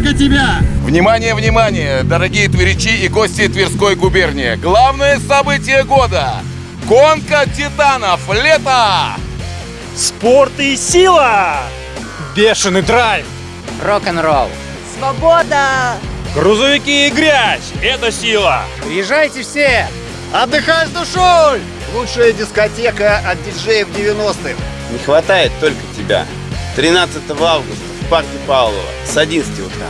тебя! Внимание, внимание, дорогие тверичи и гости Тверской губернии. Главное событие года. Гонка титанов. Лето! Спорт и сила! Бешеный драйв! Рок-н-ролл. Свобода! Грузовики и грязь! Это сила! Приезжайте все! Отдыхай с душой! Лучшая дискотека от диджеев 90-х. Не хватает только тебя. 13 августа парке Павлова с 11 утра.